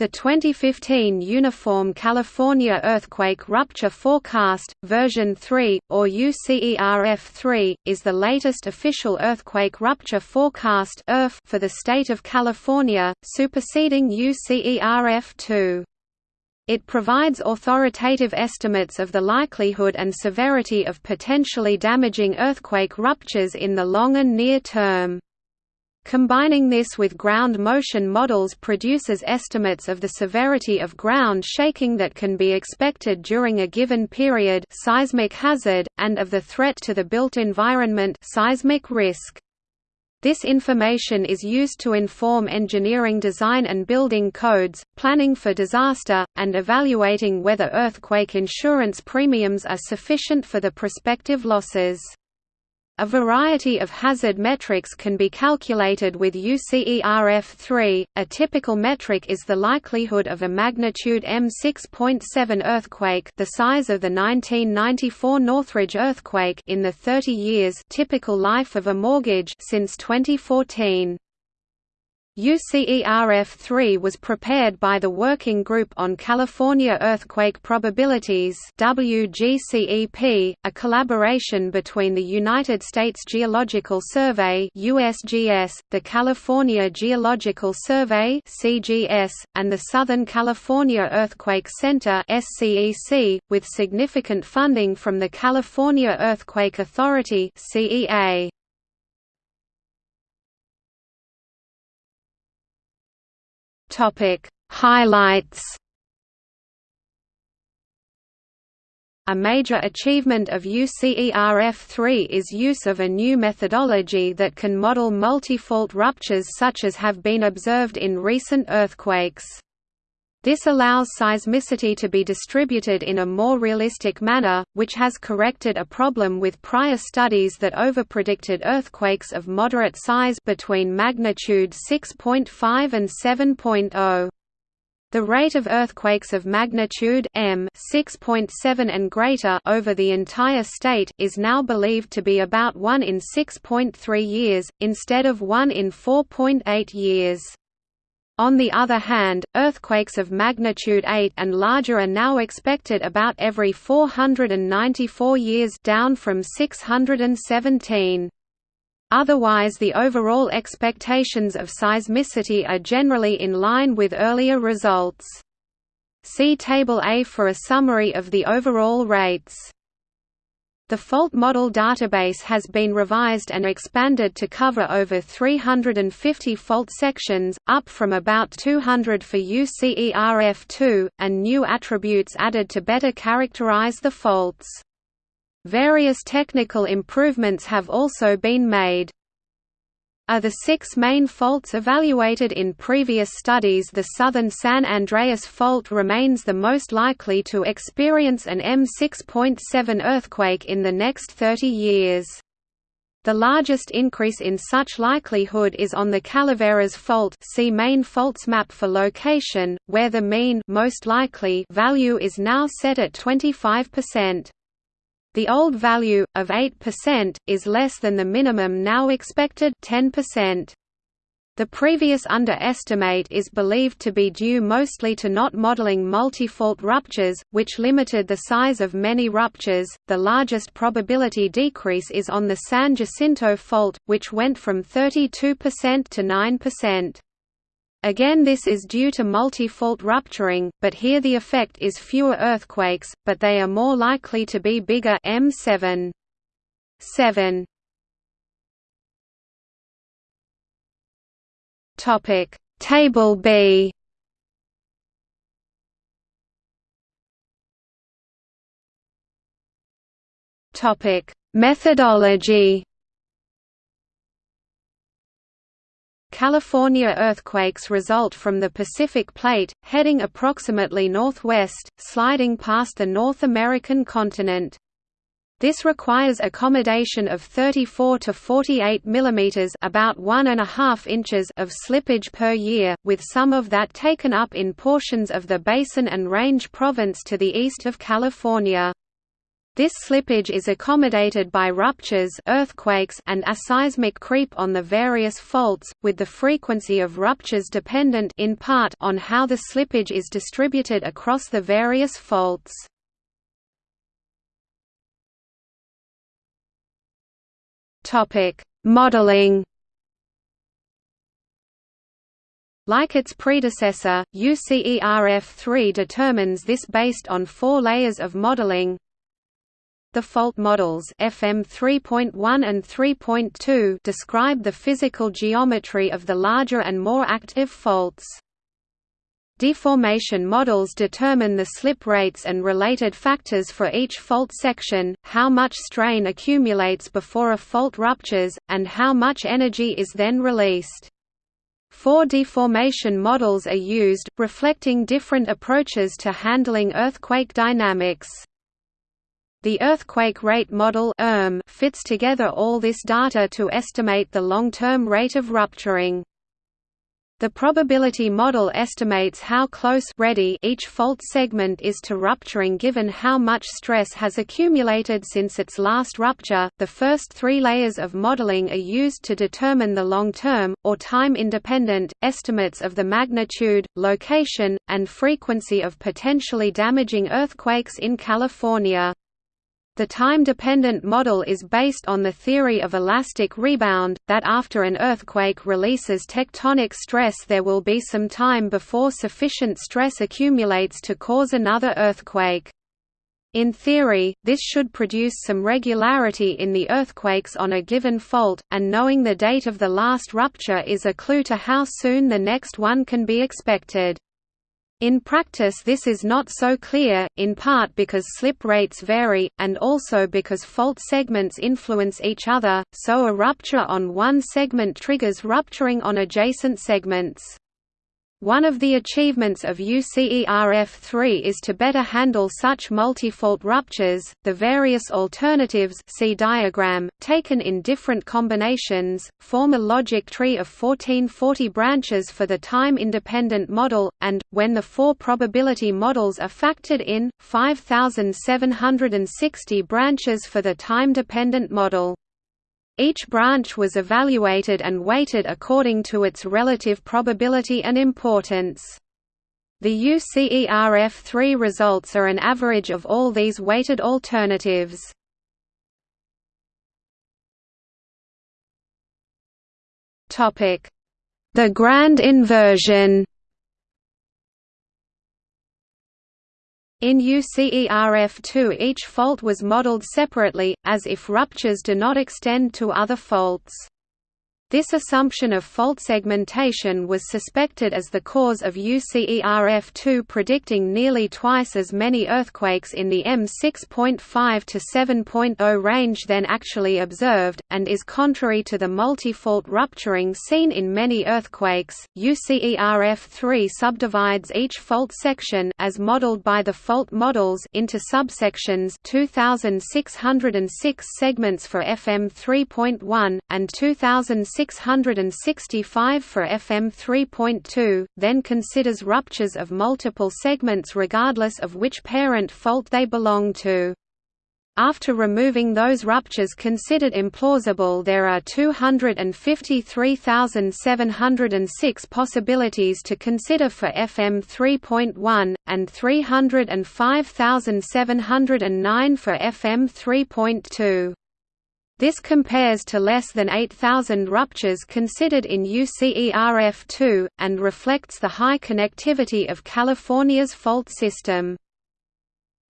The 2015 Uniform California Earthquake Rupture Forecast, version 3, or UCERF-3, is the latest official earthquake rupture forecast for the state of California, superseding UCERF-2. It provides authoritative estimates of the likelihood and severity of potentially damaging earthquake ruptures in the long and near term. Combining this with ground motion models produces estimates of the severity of ground shaking that can be expected during a given period seismic hazard, and of the threat to the built environment seismic risk. This information is used to inform engineering design and building codes, planning for disaster, and evaluating whether earthquake insurance premiums are sufficient for the prospective losses. A variety of hazard metrics can be calculated with UCERF3. A typical metric is the likelihood of a magnitude M6.7 earthquake, the size of the 1994 Northridge earthquake in the 30 years typical life of a mortgage since 2014. UCERF-3 was prepared by the Working Group on California Earthquake Probabilities WGCEP, a collaboration between the United States Geological Survey USGS, the California Geological Survey CGS, and the Southern California Earthquake Center SCEC, with significant funding from the California Earthquake Authority CEA. Topic Highlights A major achievement of UCERF3 is use of a new methodology that can model multifault ruptures such as have been observed in recent earthquakes. This allows seismicity to be distributed in a more realistic manner, which has corrected a problem with prior studies that overpredicted earthquakes of moderate size between magnitude 6.5 and 7.0. The rate of earthquakes of magnitude m 6.7 and greater over the entire state is now believed to be about 1 in 6.3 years, instead of 1 in 4.8 years. On the other hand, earthquakes of magnitude 8 and larger are now expected about every 494 years down from 617. Otherwise the overall expectations of seismicity are generally in line with earlier results. See Table A for a summary of the overall rates. The fault model database has been revised and expanded to cover over 350 fault sections, up from about 200 for UCERF2, and new attributes added to better characterize the faults. Various technical improvements have also been made are the six main faults evaluated in previous studies the southern San Andreas Fault remains the most likely to experience an M6.7 earthquake in the next 30 years. The largest increase in such likelihood is on the Calaveras Fault see main faults map for location, where the mean most likely value is now set at 25%. The old value, of 8%, is less than the minimum now expected 10%. The previous underestimate is believed to be due mostly to not modeling multifault ruptures, which limited the size of many ruptures. The largest probability decrease is on the San Jacinto fault, which went from 32% to 9%. Again this is due to multi-fault rupturing, but here the effect is fewer earthquakes, but they are more likely to be bigger M7. 7. Topic Table B Topic Methodology California earthquakes result from the Pacific Plate, heading approximately northwest, sliding past the North American continent. This requires accommodation of 34 to 48 mm about one and a half inches of slippage per year, with some of that taken up in portions of the Basin and Range Province to the east of California. This slippage is accommodated by ruptures earthquakes and aseismic creep on the various faults, with the frequency of ruptures dependent in part on how the slippage is distributed across the various faults. Modeling Like its predecessor, UCERF3 determines this based on four layers of modeling the fault models FM 3.1 and 3.2 describe the physical geometry of the larger and more active faults. Deformation models determine the slip rates and related factors for each fault section, how much strain accumulates before a fault ruptures, and how much energy is then released. Four deformation models are used, reflecting different approaches to handling earthquake dynamics. The earthquake rate model fits together all this data to estimate the long-term rate of rupturing. The probability model estimates how close ready each fault segment is to rupturing given how much stress has accumulated since its last rupture. The first three layers of modeling are used to determine the long-term, or time-independent, estimates of the magnitude, location, and frequency of potentially damaging earthquakes in California. The time-dependent model is based on the theory of elastic rebound, that after an earthquake releases tectonic stress there will be some time before sufficient stress accumulates to cause another earthquake. In theory, this should produce some regularity in the earthquakes on a given fault, and knowing the date of the last rupture is a clue to how soon the next one can be expected. In practice this is not so clear, in part because slip rates vary, and also because fault segments influence each other, so a rupture on one segment triggers rupturing on adjacent segments. One of the achievements of UCERF3 is to better handle such multifault ruptures. The various alternatives see diagram, taken in different combinations, form a logic tree of 1440 branches for the time-independent model, and, when the four probability models are factored in, 5760 branches for the time-dependent model. Each branch was evaluated and weighted according to its relative probability and importance. The UCERF3 results are an average of all these weighted alternatives. The grand inversion In UCERF2 each fault was modeled separately, as if ruptures do not extend to other faults. This assumption of fault segmentation was suspected as the cause of UCERF2 predicting nearly twice as many earthquakes in the M6.5 to 7.0 range than actually observed, and is contrary to the multi-fault rupturing seen in many earthquakes. UCERF3 subdivides each fault section as modeled by the fault models into subsections 2606 segments for FM 3.1 and 2006 665 for FM 3.2, then considers ruptures of multiple segments regardless of which parent fault they belong to. After removing those ruptures considered implausible there are 253,706 possibilities to consider for FM 3.1, and 305,709 for FM 3.2. This compares to less than 8,000 ruptures considered in UCERF2, and reflects the high connectivity of California's fault system.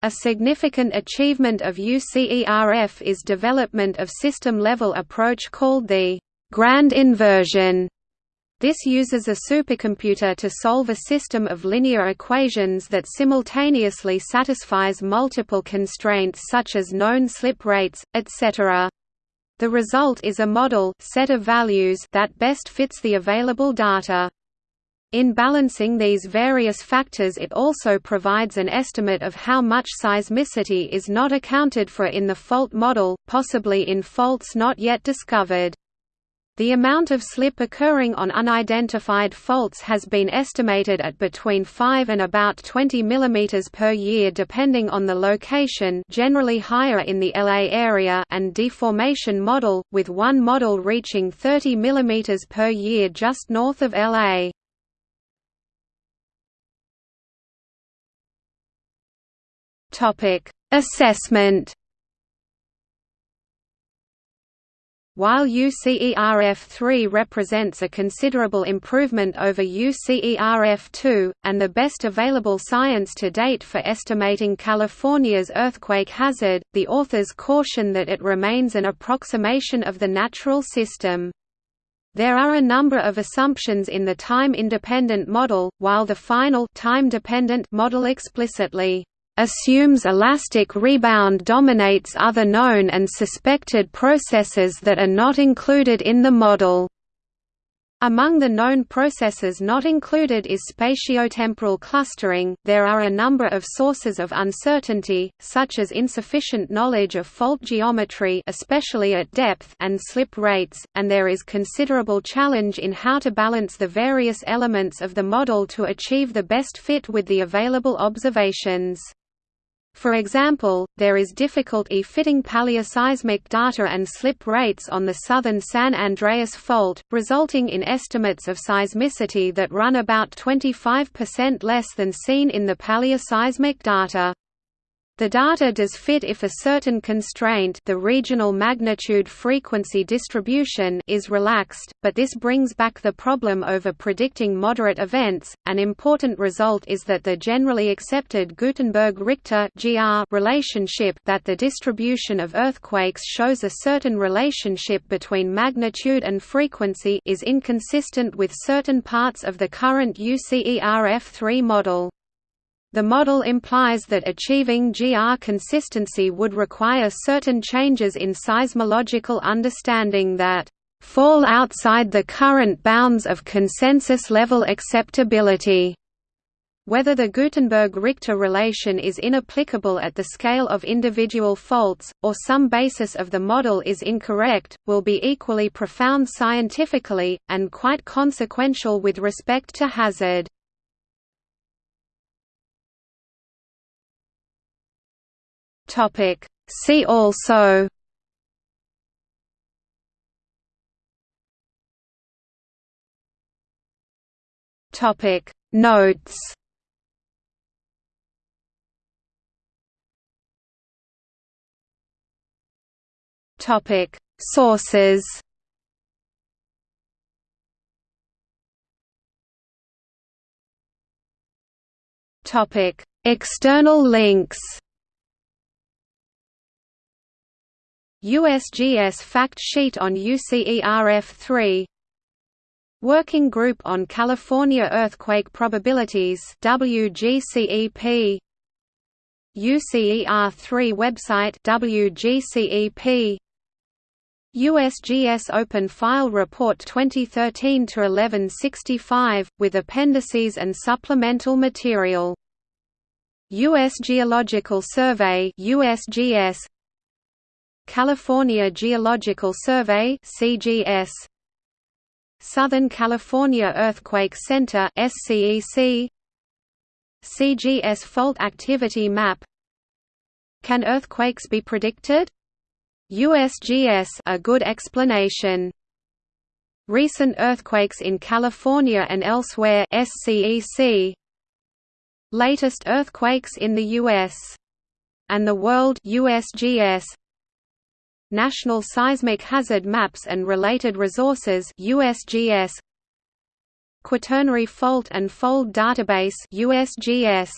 A significant achievement of UCERF is development of system-level approach called the «grand inversion». This uses a supercomputer to solve a system of linear equations that simultaneously satisfies multiple constraints such as known slip rates, etc. The result is a model set of values that best fits the available data. In balancing these various factors it also provides an estimate of how much seismicity is not accounted for in the fault model, possibly in faults not yet discovered. The amount of slip occurring on unidentified faults has been estimated at between 5 and about 20 mm per year depending on the location generally higher in the LA area and deformation model, with one model reaching 30 mm per year just north of LA. Assessment While UCERF3 represents a considerable improvement over UCERF2, and the best available science to date for estimating California's earthquake hazard, the authors caution that it remains an approximation of the natural system. There are a number of assumptions in the time-independent model, while the final time-dependent model explicitly assumes elastic rebound dominates other known and suspected processes that are not included in the model. Among the known processes not included is spatiotemporal clustering. There are a number of sources of uncertainty, such as insufficient knowledge of fault geometry, especially at depth, and slip rates, and there is considerable challenge in how to balance the various elements of the model to achieve the best fit with the available observations. For example, there is difficulty fitting paleoseismic data and slip rates on the southern San Andreas Fault, resulting in estimates of seismicity that run about 25% less than seen in the paleoseismic data. The data does fit if a certain constraint the regional magnitude-frequency distribution is relaxed, but this brings back the problem over predicting moderate events. An important result is that the generally accepted Gutenberg-Richter relationship that the distribution of earthquakes shows a certain relationship between magnitude and frequency is inconsistent with certain parts of the current UCERF3 model. The model implies that achieving GR consistency would require certain changes in seismological understanding that fall outside the current bounds of consensus-level acceptability. Whether the Gutenberg–Richter relation is inapplicable at the scale of individual faults, or some basis of the model is incorrect, will be equally profound scientifically, and quite consequential with respect to hazard. Topic. See also Topic. Notes Topic. Sources Topic. External links USGS fact sheet on UCERF3 Working Group on California Earthquake Probabilities WGCEP UCER3 website WGCEP USGS Open File Report 2013 to 1165 with appendices and supplemental material. US Geological Survey USGS California Geological Survey CGS Southern California Earthquake Center SCEC CGS Fault Activity Map. Can earthquakes be predicted? USGS a good explanation. Recent earthquakes in California and elsewhere SCEC Latest earthquakes in the US and the world USGS National Seismic Hazard Maps and Related Resources USGS Quaternary Fault and Fold Database USGS